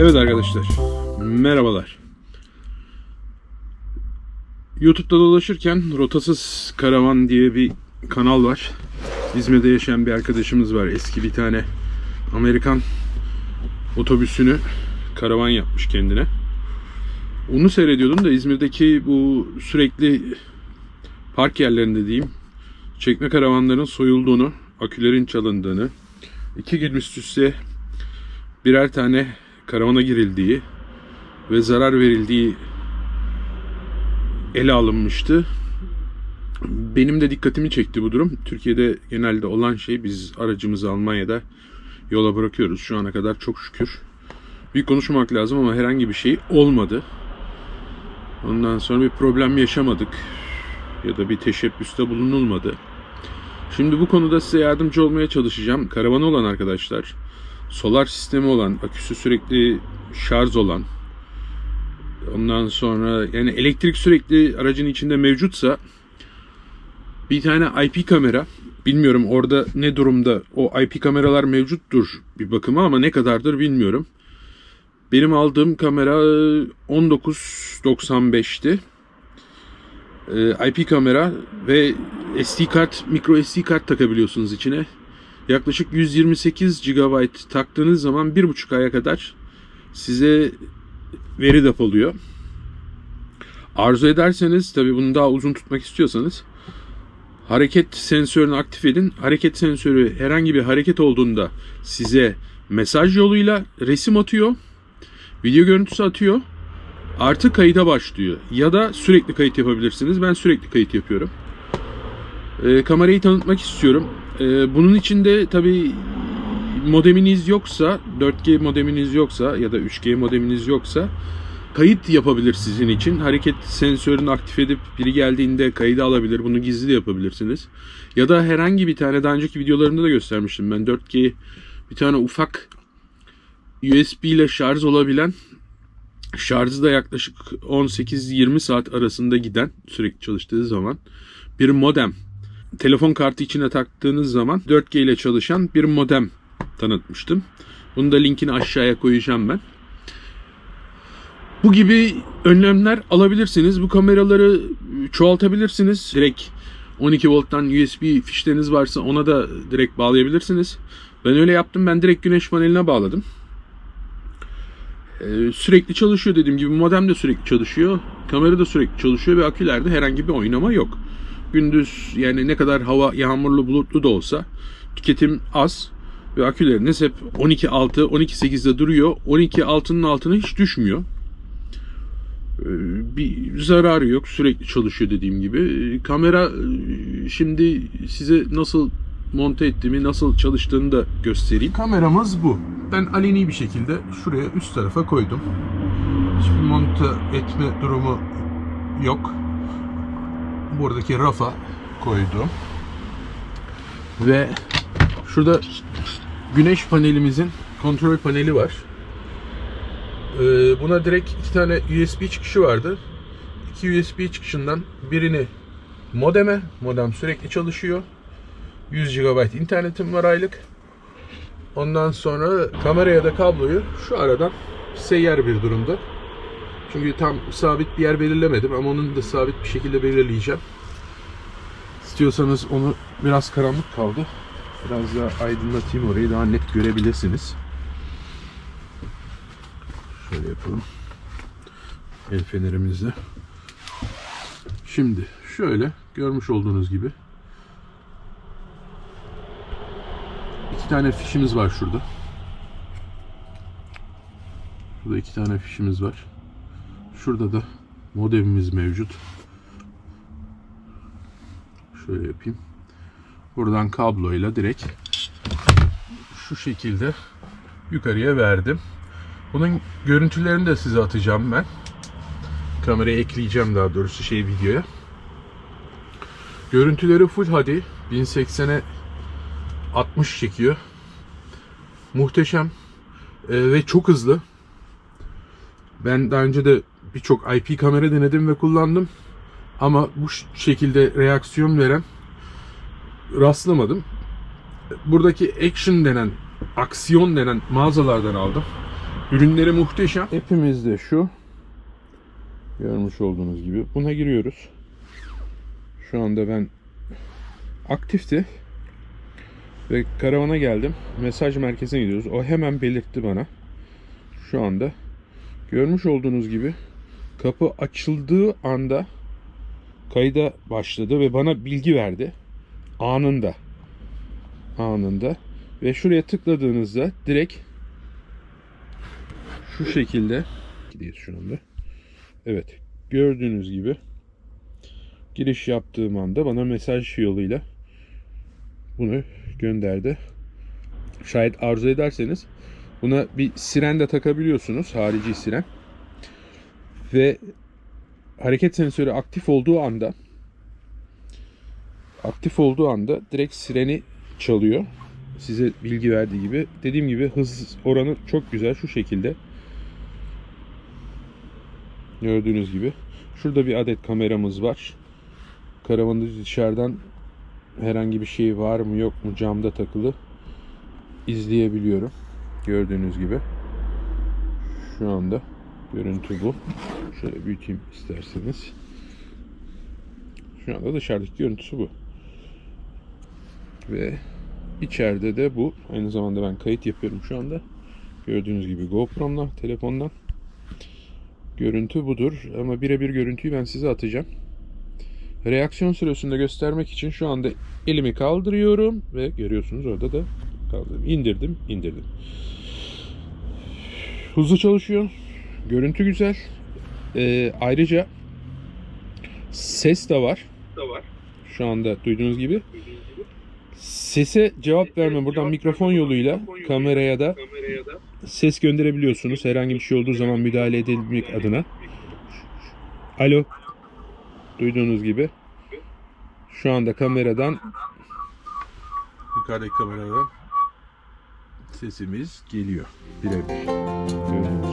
Evet arkadaşlar, merhabalar. YouTube'da dolaşırken Rotasız Karavan diye bir kanal var. İzmir'de yaşayan bir arkadaşımız var. Eski bir tane Amerikan otobüsünü karavan yapmış kendine. Onu seyrediyordum da İzmir'deki bu sürekli park yerlerinde diyeyim çekme karavanların soyulduğunu, akülerin çalındığını, iki gün üst üste birer tane karavana girildiği ve zarar verildiği ele alınmıştı. Benim de dikkatimi çekti bu durum. Türkiye'de genelde olan şey biz aracımızı Almanya'da yola bırakıyoruz. Şu ana kadar çok şükür. Bir konuşmak lazım ama herhangi bir şey olmadı. Ondan sonra bir problem yaşamadık. Ya da bir teşebbüste bulunulmadı. Şimdi bu konuda size yardımcı olmaya çalışacağım. Karavanı olan arkadaşlar, solar sistemi olan, aküsü sürekli şarj olan, ondan sonra yani elektrik sürekli aracın içinde mevcutsa bir tane IP kamera, bilmiyorum orada ne durumda o IP kameralar mevcuttur bir bakıma ama ne kadardır bilmiyorum. Benim aldığım kamera 1995'ti. Ee, IP kamera ve SD kart, micro SD kart takabiliyorsunuz içine. Yaklaşık 128 GB taktığınız zaman 1,5 aya kadar size veri depoluyor. Arzu ederseniz, tabi bunu daha uzun tutmak istiyorsanız hareket sensörünü aktif edin. Hareket sensörü herhangi bir hareket olduğunda size mesaj yoluyla resim atıyor. Video görüntüsü atıyor. Artı kayıta başlıyor. Ya da sürekli kayıt yapabilirsiniz. Ben sürekli kayıt yapıyorum. E, kamerayı tanıtmak istiyorum. E, bunun için de tabi modeminiz yoksa, 4G modeminiz yoksa ya da 3G modeminiz yoksa kayıt yapabilir sizin için. Hareket sensörünü aktif edip biri geldiğinde kaydı alabilir. Bunu gizli de yapabilirsiniz. Ya da herhangi bir tane daha önceki videolarımda da göstermiştim ben 4G bir tane ufak USB ile şarj olabilen şarjı da yaklaşık 18-20 saat arasında giden sürekli çalıştığı zaman bir modem telefon kartı içine taktığınız zaman 4G ile çalışan bir modem tanıtmıştım. Bunu da linkini aşağıya koyacağım ben. Bu gibi önlemler alabilirsiniz. Bu kameraları çoğaltabilirsiniz. Direkt 12 volttan USB fişleriniz varsa ona da direkt bağlayabilirsiniz. Ben öyle yaptım. Ben direkt güneş paneline bağladım. Ee, sürekli çalışıyor dediğim gibi modem de sürekli çalışıyor. Kamera da sürekli çalışıyor ve akülerde herhangi bir oynama yok. Gündüz yani ne kadar hava yağmurlu bulutlu da olsa tüketim az ve aküleriniz hep 12.6 12.8'de duruyor. 12.6'nın altına hiç düşmüyor. Ee, bir zararı yok. Sürekli çalışıyor dediğim gibi. Ee, Kamera e, şimdi size nasıl monte ettiğimi, nasıl çalıştığını da göstereyim. Kameramız bu. Ben aleni bir şekilde şuraya üst tarafa koydum. Hiçbir monte etme durumu yok. Buradaki rafa koydum. Ve şurada güneş panelimizin kontrol paneli var. Ee, buna direkt iki tane USB çıkışı vardı. İki USB çıkışından birini modeme, modem sürekli çalışıyor. 100 GB internetim var aylık. Ondan sonra kameraya da kabloyu şu aradan seyyar bir durumda. Çünkü tam sabit bir yer belirlemedim ama onu da sabit bir şekilde belirleyeceğim. İstiyorsanız onu biraz karanlık kaldı. Biraz daha aydınlatayım orayı daha net görebilirsiniz. Şöyle yapalım. El fenerimizle. Şimdi şöyle görmüş olduğunuz gibi iki tane fişimiz var şurada. Şurada iki tane fişimiz var. Şurada da modemimiz mevcut. Şöyle yapayım. Buradan kabloyla direkt şu şekilde yukarıya verdim. Bunun görüntülerini de size atacağım ben. Kameraya ekleyeceğim daha doğrusu şey videoya. Görüntüleri full HD 1080'e 60 çekiyor. Muhteşem ee, ve çok hızlı. Ben daha önce de birçok IP kamera denedim ve kullandım. Ama bu şekilde reaksiyon veren rastlamadım. Buradaki action denen, aksiyon denen mağazalardan aldım. Ürünleri muhteşem. Hepimiz de şu. Görmüş olduğunuz gibi. Buna giriyoruz. Şu anda ben aktifti. Ve karavana geldim. Mesaj merkezine gidiyoruz. O hemen belirtti bana. Şu anda. Görmüş olduğunuz gibi kapı açıldığı anda kayda başladı ve bana bilgi verdi. Anında. Anında. Ve şuraya tıkladığınızda direkt şu şekilde gidiyoruz şu anda. Evet. Gördüğünüz gibi giriş yaptığım anda bana mesaj yoluyla bunu gönderdi. Şayet arzu ederseniz buna bir siren de takabiliyorsunuz. Harici siren. Ve hareket sensörü aktif olduğu anda aktif olduğu anda direkt sireni çalıyor. Size bilgi verdiği gibi. Dediğim gibi hız oranı çok güzel şu şekilde. Gördüğünüz gibi. Şurada bir adet kameramız var. Karavanın dışarıdan herhangi bir şey var mı yok mu camda takılı izleyebiliyorum. Gördüğünüz gibi. Şu anda görüntü bu. Şöyle büyüteyim isterseniz. Şu anda dışarıdaki görüntüsü bu. Ve içeride de bu. Aynı zamanda ben kayıt yapıyorum şu anda. Gördüğünüz gibi GoPro'mla telefondan. Görüntü budur. Ama birebir görüntüyü ben size atacağım. Reaksiyon süresinde göstermek için şu anda elimi kaldırıyorum ve görüyorsunuz orada da kaldırdım. İndirdim, indirdim. Hızlı çalışıyor. Görüntü güzel. Ee, ayrıca ses de var. Şu anda duyduğunuz gibi. Sese cevap verme buradan mikrofon yoluyla kameraya da ses gönderebiliyorsunuz. Herhangi bir şey olduğu zaman müdahale edebilmek adına. Alo. Duyduğunuz gibi. Şu anda kameradan yukarıdaki kameradan sesimiz geliyor. Birebir. Gibi.